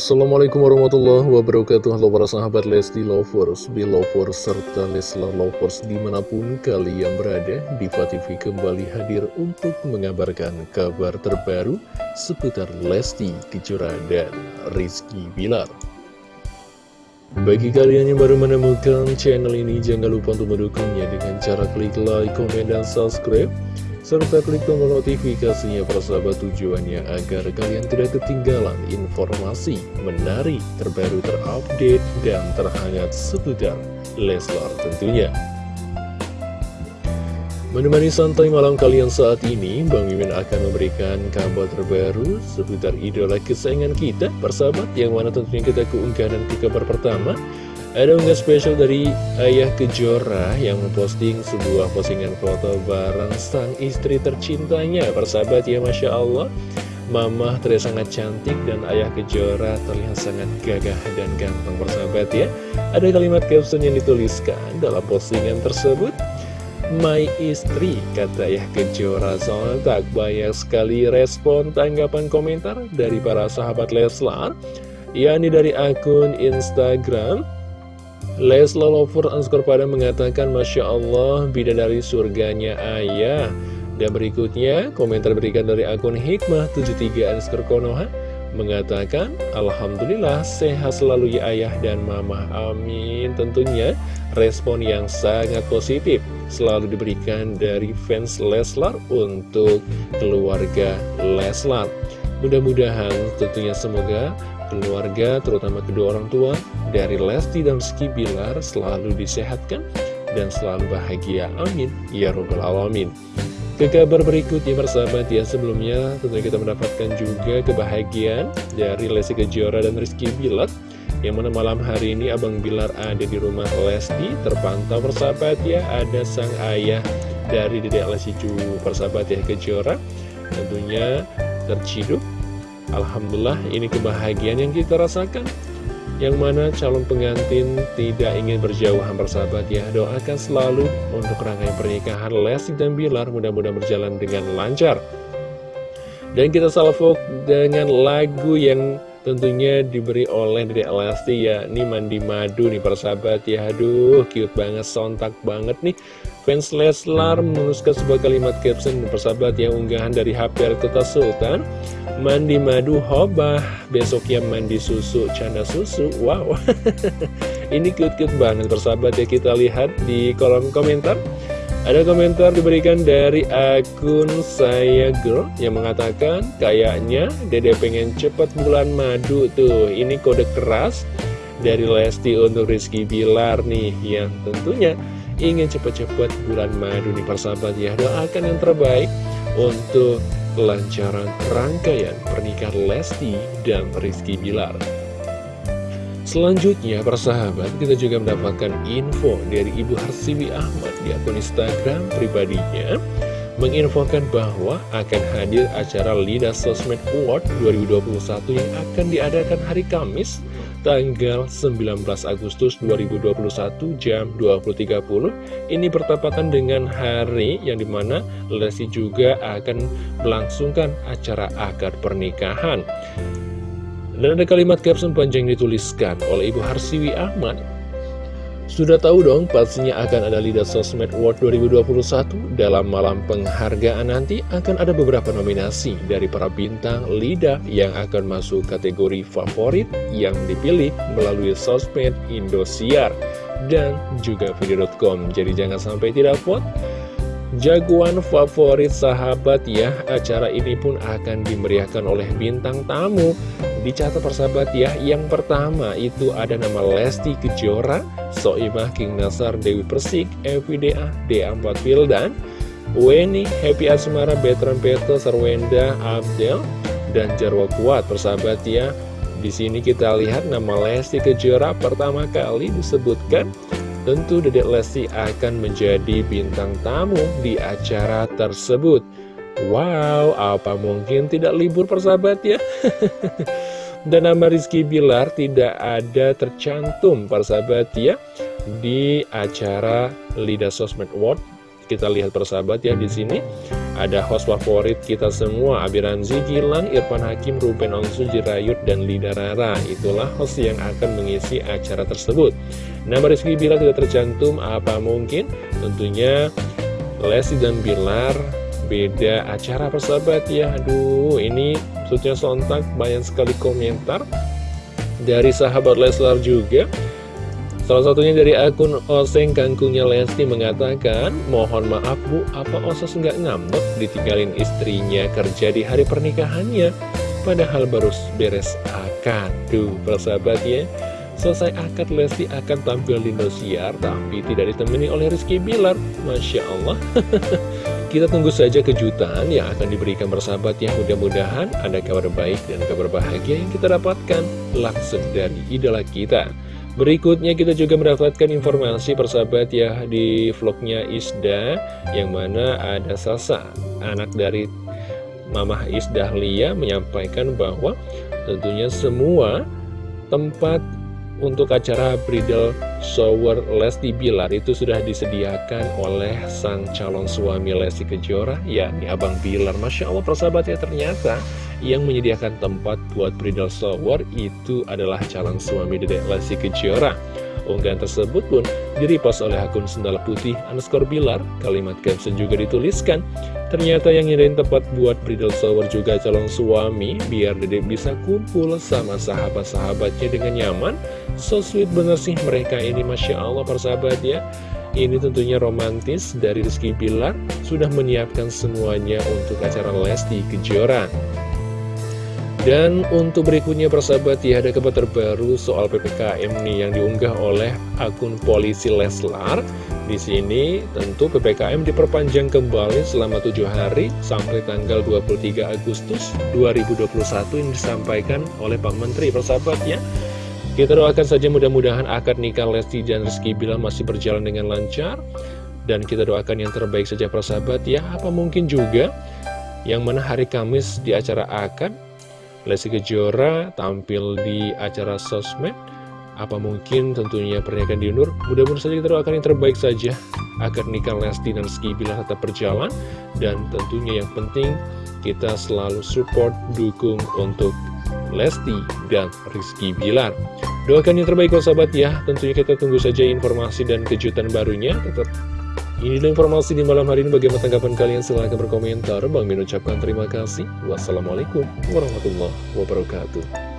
Assalamualaikum warahmatullahi wabarakatuh. Halo para sahabat Lesti Lovers, Belovers, serta Leslar Lovers di mana pun kalian berada Diva TV kembali hadir untuk mengabarkan kabar terbaru seputar Lesti Kejora dan Rizky Bilar. Bagi kalian yang baru menemukan channel ini, jangan lupa untuk mendukungnya dengan cara klik like, komen, dan subscribe serta klik tombol notifikasinya persahabat tujuannya agar kalian tidak ketinggalan informasi menarik, terbaru, terupdate, dan terhangat seputar Leslar tentunya. Menemani santai malam kalian saat ini, Bang Mimin akan memberikan kabar terbaru seputar idola kesayangan kita, persahabat, yang mana tentunya kita keunggahan ke kabar pertama. Ada unggah spesial dari Ayah Kejora yang memposting sebuah postingan foto bareng sang istri tercintanya. Persahabat ya Masya Allah, Mama terlihat sangat cantik dan Ayah Kejora terlihat sangat gagah dan ganteng persahabat ya. Ada kalimat caption yang dituliskan dalam postingan tersebut. My istri, kata Ayah Kejora sontak banyak sekali respon tanggapan komentar dari para sahabat Leslar yakni dari akun Instagram Lesla Lover underscore pada mengatakan Masya Allah bidadari surganya ayah. Dan berikutnya komentar berikan dari akun Hikmah 73 underscore Konoha Mengatakan Alhamdulillah sehat selalu ya ayah dan mama. Amin. Tentunya respon yang sangat positif Selalu diberikan dari fans Leslar untuk keluarga Leslar. Mudah-mudahan tentunya semoga keluarga, terutama kedua orang tua, dari Lesti dan Rizky Bilar selalu disehatkan dan selalu bahagia. Amin. Ya Robbal Alamin. Ke kabar berikutnya persahabat ya sebelumnya tentunya kita mendapatkan juga kebahagiaan dari Lesti Kejora dan Rizky Bilar yang mana malam hari ini Abang Bilar ada di rumah Lesti terpantau persahabat ya ada sang ayah dari Dedek Lesti Cu persahabat ya Kejora tentunya terciduk Alhamdulillah ini kebahagiaan yang kita rasakan. Yang mana calon pengantin tidak ingin berjauhan bersahabat ya. Doakan selalu untuk rangkaian pernikahan Lesti dan Bilar Mudah-mudahan berjalan dengan lancar. Dan kita salvo dengan lagu yang tentunya diberi oleh Dede Lesti ya Ini mandi madu nih persahabat ya. Aduh cute banget, sontak banget nih Fans Leslar menuliskan sebuah kalimat caption persahabat yang unggahan dari HP Kota Sultan. Mandi madu hobah, besoknya mandi susu, canda susu Wow, ini cute-cute banget persahabat ya kita lihat di kolom komentar. Ada komentar diberikan dari akun saya girl yang mengatakan kayaknya dede pengen cepet bulan madu tuh. Ini kode keras dari Lesti untuk Rizky Bilar nih yang tentunya ingin cepat-cepat bulan madu nih persahabat ya. Doakan yang terbaik untuk kelancaran rangkaian pernikahan Lesti dan Rizky Bilar. Selanjutnya persahabat kita juga mendapatkan info dari Ibu Harsiwi Ahmad di akun Instagram pribadinya menginfokan bahwa akan hadir acara Lida Sosmed Award 2021 yang akan diadakan hari Kamis tanggal 19 Agustus 2021 jam 20.30 ini bertepatan dengan hari yang di mana Lesti juga akan melangsungkan acara akad pernikahan. Dan ada kalimat caption panjang dituliskan oleh Ibu Harsiwi Ahmad sudah tahu dong pastinya akan ada Lida Sosmed Award 2021 Dalam malam penghargaan nanti akan ada beberapa nominasi dari para bintang Lida yang akan masuk kategori favorit yang dipilih melalui Sosmed Indosiar. Dan juga video.com Jadi jangan sampai tidak vote Jagoan favorit sahabat ya Acara ini pun akan dimeriahkan oleh bintang tamu. Dicatat persahabat ya Yang pertama itu ada nama Lesti Kejora Soimah King Nasar Dewi Persik FVDA D4 Wildan Weni Happy Asmara Betran Peto Sarwenda Abdel dan Jarwo Kuat. Persahabat ya di sini kita lihat nama Lesti Kejora pertama kali disebutkan Tentu Dedek Lesti akan menjadi bintang tamu di acara tersebut. Wow, apa mungkin tidak libur persahabat ya? Dan nama Rizky Bilar tidak ada tercantum persahabat ya Di acara Lida Sosmed Award. Kita lihat persahabat ya di sini ada host favorit kita semua, Abiranzi Gilang, Irfan Hakim, Ruben Onsu, Jirayut, dan Lida Rara. Itulah host yang akan mengisi acara tersebut. Nama Rizky Bilar tidak tercantum, apa mungkin? Tentunya Lesti dan Bilar beda acara persahabat ya. Aduh, ini maksudnya sontak banyak sekali komentar dari sahabat Leslar juga. Salah satunya dari akun Oseng Kangkungnya Lesti mengatakan, Mohon maaf bu, apa Osos nggak ngambek ditinggalin istrinya kerja di hari pernikahannya? Padahal baru beres akad. Tuh, persahabat ya. Selesai akad Lesti akan tampil di Indosiar, tapi tidak ditemani oleh Rizky Bilar. Masya Allah. Kita tunggu saja kejutan yang akan diberikan bersahabat ya. Mudah-mudahan ada kabar baik dan kabar bahagia yang kita dapatkan langsung dari idola kita. Berikutnya kita juga mendapatkan informasi persahabat ya di vlognya Isda Yang mana ada Sasa, anak dari Mamah Isda Lia menyampaikan bahwa tentunya semua tempat untuk acara bridal shower Lesti Bilar itu sudah disediakan oleh sang calon suami Lesti Kejora yakni Abang Bilar. Masya Allah persahabat ya ternyata yang menyediakan tempat buat bridal shower itu adalah calon suami Dedek Lesti Kejora. Unggahan tersebut pun direpost oleh akun Sendal Putih underscore Bilar. Kalimat caption juga dituliskan, ternyata yang nyediain tempat buat bridal shower juga calon suami, biar Dedek bisa kumpul sama sahabat-sahabatnya dengan nyaman. So sweet bener sih mereka ini, Masya Allah persahabat ya. Ini tentunya romantis dari Rizky Bilar sudah menyiapkan semuanya untuk acara Lesti Kejora. Dan untuk berikutnya persahabat ya ada kabar terbaru soal PPKM nih yang diunggah oleh akun polisi Leslar. Di sini tentu PPKM diperpanjang kembali selama tujuh hari sampai tanggal 23 Agustus 2021 yang disampaikan oleh Pak Menteri persahabat ya. Kita doakan saja mudah-mudahan akad nikah Lesti dan Rizky Bilar masih berjalan dengan lancar. Dan kita doakan yang terbaik saja persahabat ya. Apa mungkin juga yang mana hari Kamis di acara akad Lesti Kejora tampil di acara sosmed. Apa mungkin tentunya pernikahan diundur mudah-mudahan saja kita doakan yang terbaik saja. Agar nikah Lesti dan Rizky Bilar tetap berjalan. Dan tentunya yang penting kita selalu support dukung untuk Lesti dan Rizky Bilar. Doakan yang terbaik kalau sahabat ya. Tentunya kita tunggu saja informasi dan kejutan barunya. Tetap ini informasi di malam hari ini. Bagaimana tanggapan kalian? Silahkan berkomentar. Bang Min ucapkan terima kasih. Wassalamualaikum warahmatullahi wabarakatuh.